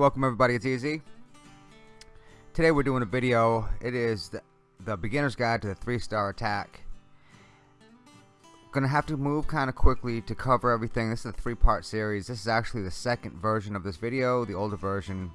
Welcome everybody, it's Easy. Today we're doing a video. It is the, the beginner's guide to the three-star attack. Gonna have to move kind of quickly to cover everything. This is a three-part series. This is actually the second version of this video. The older version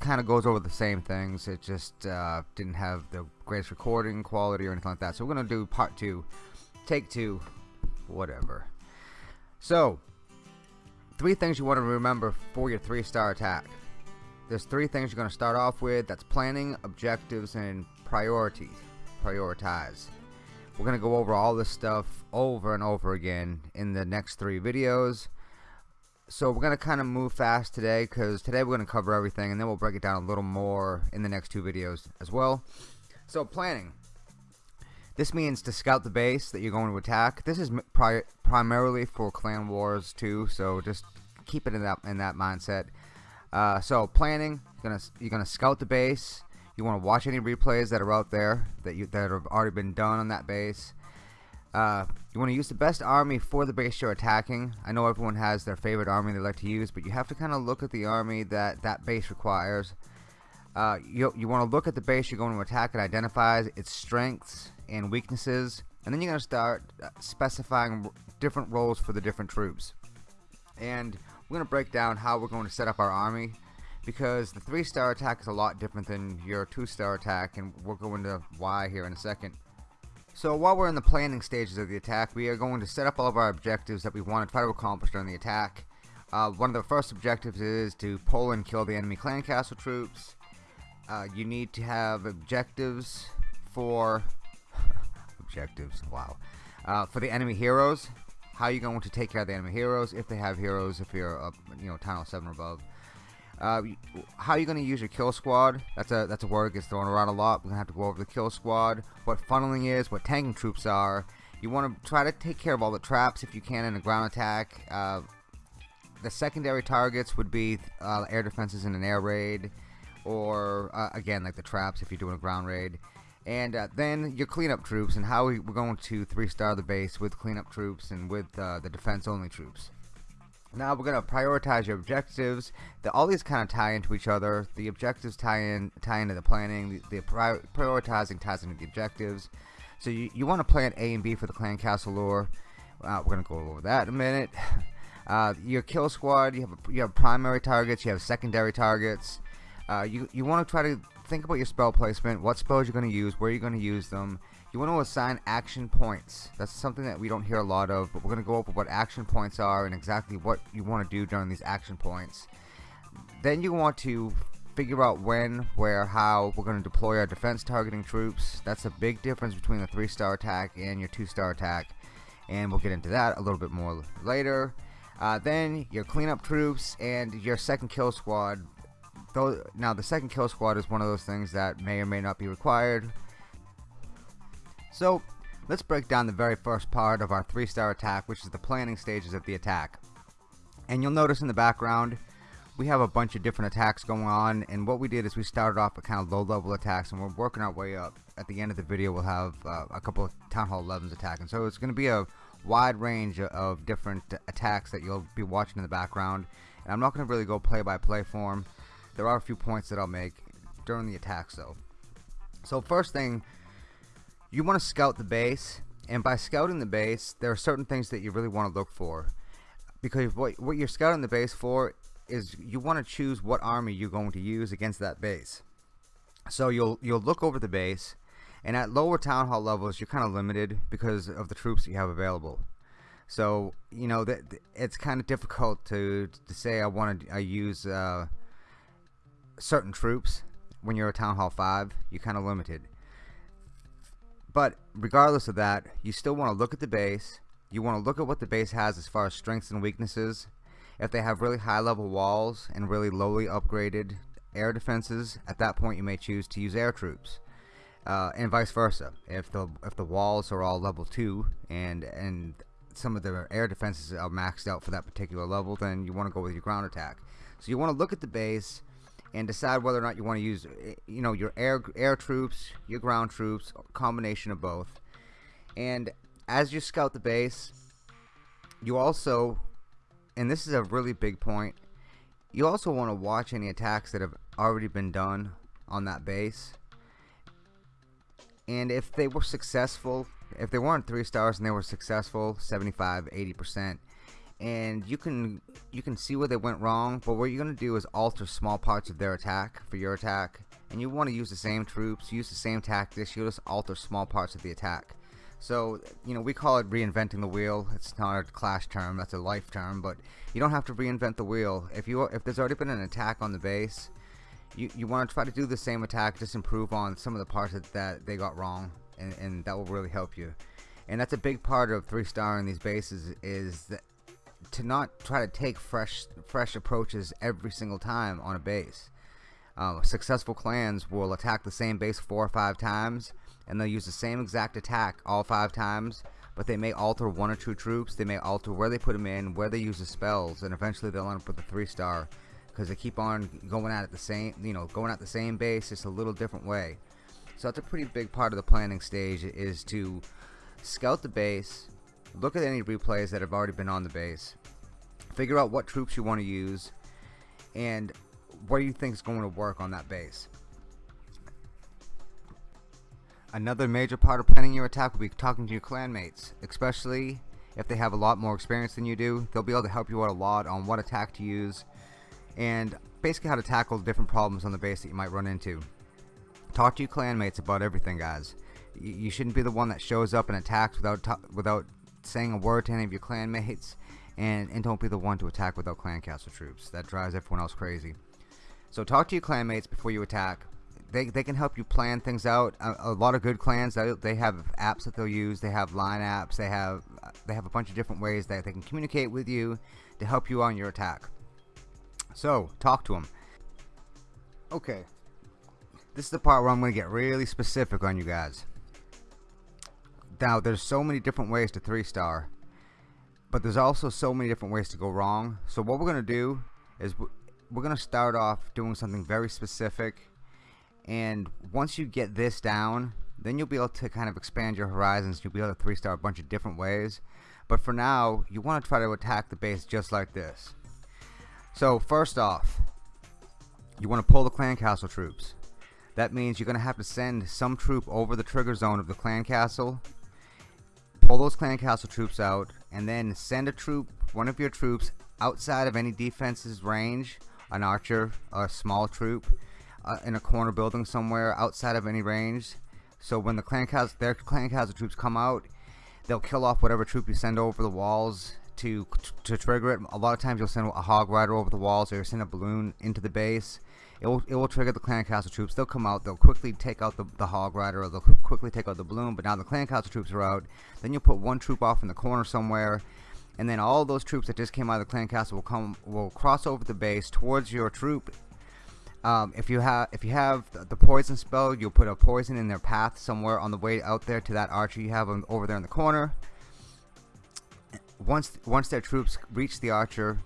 kind of goes over the same things. It just uh, didn't have the greatest recording quality or anything like that. So we're gonna do part two, take two, whatever. So, three things you want to remember for your three star attack. There's three things you're going to start off with. That's planning, objectives, and priorities. Prioritize. We're going to go over all this stuff over and over again in the next three videos. So we're going to kind of move fast today because today we're going to cover everything and then we'll break it down a little more in the next two videos as well. So planning. This means to scout the base that you're going to attack. This is pri primarily for clan wars too, so just keep it in that in that mindset. Uh, so planning, you're gonna you're gonna scout the base. You want to watch any replays that are out there that you that have already been done on that base. Uh, you want to use the best army for the base you're attacking. I know everyone has their favorite army they like to use, but you have to kind of look at the army that that base requires. Uh, you, you want to look at the base you're going to attack and identify its strengths and weaknesses and then you're going to start uh, specifying different roles for the different troops and we're going to break down how we're going to set up our army because the three star attack is a lot different than your two star attack and we'll go into why here in a second. So while we're in the planning stages of the attack we are going to set up all of our objectives that we want to try to accomplish during the attack. Uh, one of the first objectives is to pull and kill the enemy clan castle troops. Uh, you need to have objectives for objectives wow uh, for the enemy heroes how you going to take care of the enemy heroes if they have heroes if you're up you know hall 7 or above. Uh, how are you going to use your kill squad? That's a that's a word gets thrown around a lot. We're gonna have to go over the kill squad. What funneling is what tanking troops are. You want to try to take care of all the traps if you can in a ground attack. Uh, the secondary targets would be uh, air defenses in an air raid or uh, again like the traps if you're doing a ground raid and uh, then your cleanup troops and how we, are going to three star the base with cleanup troops and with uh, the defense only troops. Now we're going to prioritize your objectives. The, all these kind of tie into each other. The objectives tie in tie into the planning. The, the pri prioritizing ties into the objectives. So you, you want to plan A and B for the clan castle lore. Uh, we're going to go over that in a minute. Uh, your kill squad you have a, you have primary targets you have secondary targets. Uh, you, you want to try to think about your spell placement, what spells you're going to use, where you're going to use them. You want to assign action points. That's something that we don't hear a lot of, but we're going to go over what action points are and exactly what you want to do during these action points. Then you want to figure out when, where, how we're going to deploy our defense targeting troops. That's a big difference between the 3-star attack and your 2-star attack. And we'll get into that a little bit more later. Uh, then your cleanup troops and your second kill squad now the second kill squad is one of those things that may or may not be required. So let's break down the very first part of our three star attack which is the planning stages of the attack. And you'll notice in the background we have a bunch of different attacks going on and what we did is we started off with kind of low level attacks and we're working our way up. At the end of the video we'll have uh, a couple of Town Hall 11s attacking so it's going to be a wide range of different attacks that you'll be watching in the background. And I'm not going to really go play by play form there are a few points that I'll make during the attacks though. So first thing, you want to scout the base, and by scouting the base, there are certain things that you really want to look for. Because what, what you're scouting the base for is you want to choose what army you're going to use against that base. So you'll you'll look over the base, and at lower town hall levels, you're kind of limited because of the troops you have available. So you know that it's kind of difficult to to say I want to I use uh, certain troops when you're a Town Hall 5 you're kind of limited. But regardless of that you still want to look at the base. You want to look at what the base has as far as strengths and weaknesses. If they have really high level walls and really lowly upgraded air defenses at that point you may choose to use air troops. Uh, and vice versa. If the if the walls are all level 2 and and some of the air defenses are maxed out for that particular level then you want to go with your ground attack. So you want to look at the base and decide whether or not you want to use eh, you know your air air troops your ground troops combination of both. And as you scout the base you also and this is a really big point you also want to watch any attacks that have already been done on that base. And if they were successful if they weren't three stars and they were successful 75 80 percent and you can you can see where they went wrong but what you're gonna do is alter small parts of their attack for your attack and you want to use the same troops use the same tactics you just alter small parts of the attack. So you know we call it reinventing the wheel. It's not a clash term that's a life term but you don't have to reinvent the wheel. If you if there's already been an attack on the base you, you want to try to do the same attack just improve on some of the parts that, that they got wrong and, and that will really help you. And that's a big part of three star in these bases is that to not try to take fresh fresh approaches every single time on a base. Uh, successful clans will attack the same base four or five times and they'll use the same exact attack all five times but they may alter one or two troops they may alter where they put them in where they use the spells and eventually they'll end up with a three star because they keep on going at it the same you know going at the same base just a little different way. So that's a pretty big part of the planning stage is to scout the base look at any replays that have already been on the base. Figure out what troops you want to use and what do you think is going to work on that base. Another major part of planning your attack will be talking to your clanmates especially if they have a lot more experience than you do. They'll be able to help you out a lot on what attack to use and basically how to tackle different problems on the base that you might run into. Talk to your clanmates about everything guys. You shouldn't be the one that shows up and attacks without without saying a word to any of your clanmates and, and don't be the one to attack without clan castle troops. That drives everyone else crazy. So talk to your clanmates before you attack. They, they can help you plan things out. A, a, lot of good clans they, they have apps that they'll use. They have line apps. They have they have a bunch of different ways that they can communicate with you to help you on your attack. So talk to them okay. This is the part where I'm gonna get really specific on you guys now there's so many different ways to three star but there's also so many different ways to go wrong. So what we're gonna do is we're gonna start off doing something very specific and once you get this down then you'll be able to kind of expand your horizons. You'll be able to three star a bunch of different ways. But for now you want to try to attack the base just like this. So first off you want to pull the clan castle troops. That means you're gonna have to send some troop over the trigger zone of the clan castle pull those clan castle troops out and then send a troop one of your troops outside of any defense's range an archer a small troop uh, in a corner building somewhere outside of any range. So when the clan castle their clan castle troops come out they'll kill off whatever troop you send over the walls to to trigger it. A lot of times you'll send a hog rider over the walls or you'll send a balloon into the base. It will, it will trigger the clan castle troops. They'll come out they'll quickly take out the, the hog rider or they'll quickly take out the balloon but now the clan castle troops are out. Then you'll put one troop off in the corner somewhere and then all those troops that just came out of the clan castle will come will cross over the base towards your troop. Um, if you have if you have the poison spell you'll put a poison in their path somewhere on the way out there to that archer you have over there in the corner once once their troops reach the archer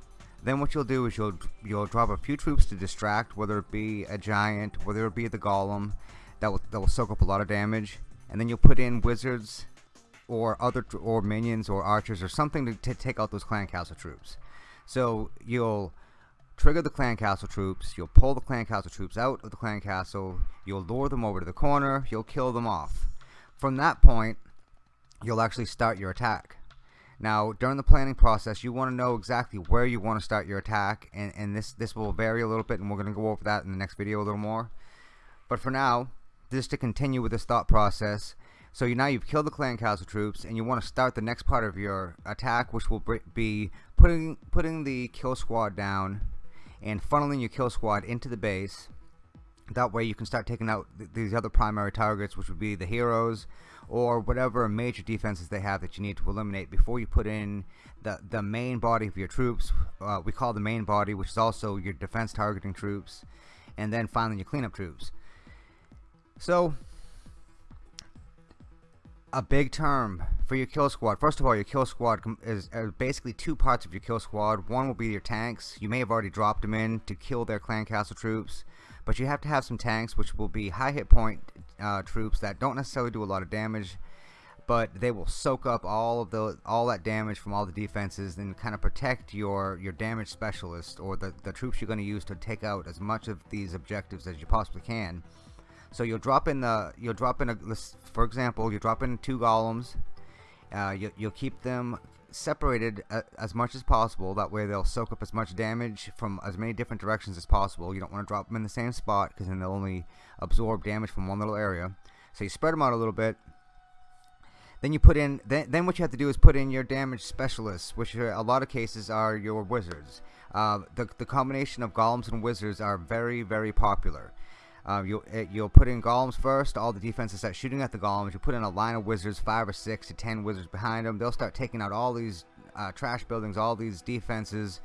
then what you'll do is you'll you'll drop a few troops to distract whether it be a giant whether it be the golem that will, that will soak up a lot of damage. And then you'll put in wizards or other or minions or archers or something to, to take out those clan castle troops. So you'll trigger the clan castle troops you'll pull the clan castle troops out of the clan castle you'll lure them over to the corner you'll kill them off. From that point you'll actually start your attack now during the planning process you want to know exactly where you want to start your attack and, and this this will vary a little bit and we're going to go over that in the next video a little more. But for now just to continue with this thought process so you, now you've killed the clan castle troops and you want to start the next part of your attack which will be putting putting the kill squad down and funneling your kill squad into the base. That way you can start taking out th these other primary targets which would be the heroes or whatever major defenses they have that you need to eliminate before you put in the the main body of your troops uh, we call the main body which is also your defense targeting troops and then finally your cleanup troops. So a big term for your kill squad. First of all your kill squad is uh, basically two parts of your kill squad. One will be your tanks. You may have already dropped them in to kill their clan castle troops but you have to have some tanks which will be high hit point uh, troops that don't necessarily do a lot of damage but they will soak up all of the all that damage from all the defenses and kind of protect your your damage specialist or the, the troops you're going to use to take out as much of these objectives as you possibly can. So you'll drop in the you'll drop in a for example you drop in two golems uh, you, you'll keep them separated as much as possible that way they'll soak up as much damage from as many different directions as possible you don't want to drop them in the same spot because then they'll only absorb damage from one little area so you spread them out a little bit then you put in, then, then what you have to do is put in your damage specialists, which are, a lot of cases are your wizards. Uh, the, the combination of golems and wizards are very, very popular. Uh, you'll, eh, you'll put in golems first, all the defenses start shooting at the golems. You put in a line of wizards, five or six to ten wizards behind them. They'll start taking out all these uh, trash buildings, all these defenses.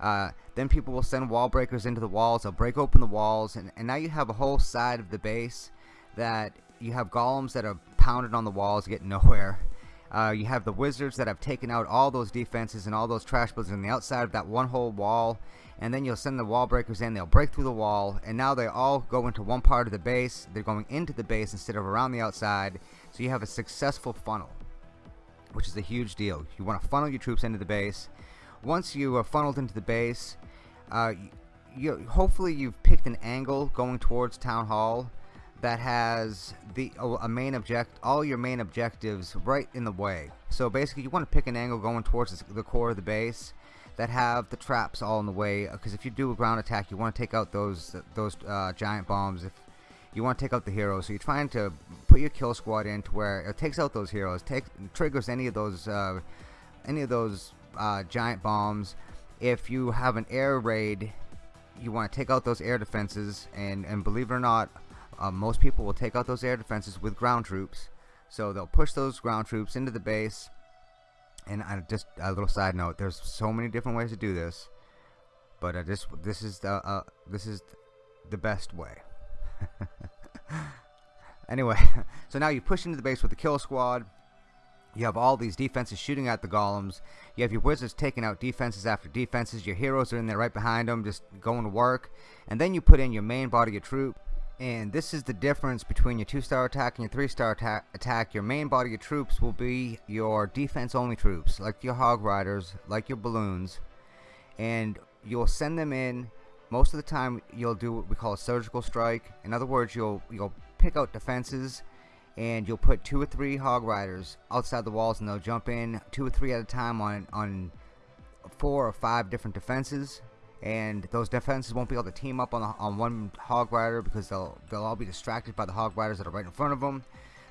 Uh, then people will send wall breakers into the walls. They'll break open the walls, and, and now you have a whole side of the base that you have golems that are pounded on the walls, get nowhere. Uh, you have the wizards that have taken out all those defenses and all those trash buildings on the outside of that one whole wall. And then you'll send the wall breakers in. They'll break through the wall. And now they all go into one part of the base. They're going into the base instead of around the outside. So you have a successful funnel which is a huge deal. You want to funnel your troops into the base. Once you are funneled into the base uh, you, hopefully you've picked an angle going towards town hall that has the a main object all your main objectives right in the way. So basically you want to pick an angle going towards the core of the base that have the traps all in the way because if you do a ground attack you want to take out those those uh, giant bombs. If you want to take out the heroes. So you're trying to put your kill squad into where it takes out those heroes take triggers any of those uh, any of those uh, giant bombs. If you have an air raid you want to take out those air defenses and and believe it or not uh, most people will take out those air defenses with ground troops. So they'll push those ground troops into the base. And I just a little side note: there's so many different ways to do this, but I just this is the uh, this is the best way. anyway, so now you push into the base with the kill squad. You have all these defenses shooting at the golems. You have your wizards taking out defenses after defenses. Your heroes are in there right behind them, just going to work. And then you put in your main body of troops and this is the difference between your two-star attack and your three-star atta attack. Your main body of troops will be your defense only troops like your hog riders like your balloons. And you'll send them in. Most of the time you'll do what we call a surgical strike. In other words you'll you'll pick out defenses and you'll put two or three hog riders outside the walls and they'll jump in two or three at a time on on four or five different defenses and those defenses won't be able to team up on, on one hog rider because they'll they'll all be distracted by the hog riders that are right in front of them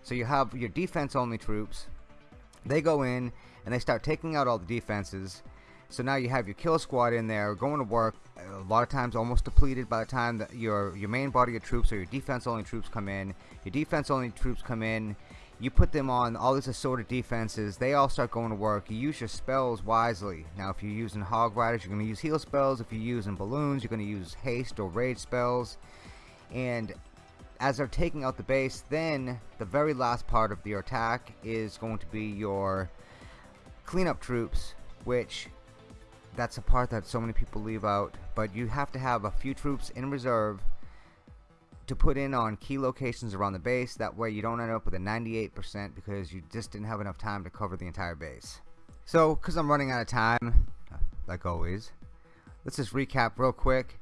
so you have your defense only troops. They go in and they start taking out all the defenses. So now you have your kill squad in there going to work a lot of times almost depleted by the time that your your main body of troops or your defense only troops come in. Your defense only troops come in you put them on all these assorted defenses they all start going to work. You use your spells wisely. Now if you're using hog riders you're going to use heal spells. If you're using balloons you're going to use haste or rage spells. And as they're taking out the base then the very last part of your attack is going to be your cleanup troops which that's a part that so many people leave out. But you have to have a few troops in reserve to put in on key locations around the base. That way you don't end up with a 98% because you just didn't have enough time to cover the entire base. So because I'm running out of time like always let's just recap real quick.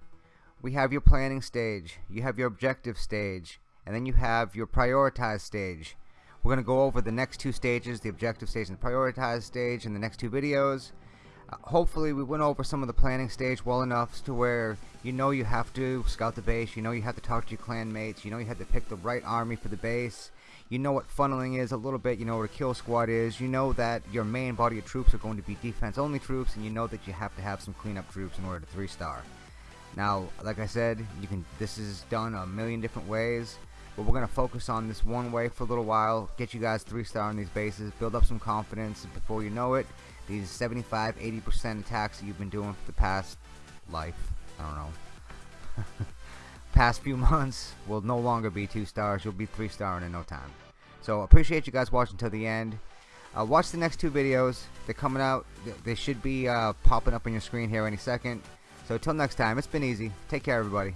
We have your planning stage you have your objective stage and then you have your prioritize stage. We're going to go over the next two stages the objective stage and the prioritize stage in the next two videos hopefully we went over some of the planning stage well enough to where you know you have to scout the base you know you have to talk to your clan mates you know you have to pick the right army for the base. You know what funneling is a little bit you know what a kill squad is. You know that your main body of troops are going to be defense only troops and you know that you have to have some cleanup troops in order to three star now like I said you can this is done a million different ways but we're going to focus on this one way for a little while get you guys three star on these bases build up some confidence before you know it these 75 80% attacks that you've been doing for the past life. I don't know. Past few months will no longer be two stars. You'll be three star in no time. So appreciate you guys watching till the end. Uh, watch the next two videos. They're coming out. They should be uh, popping up on your screen here any second. So till next time it's been easy. Take care everybody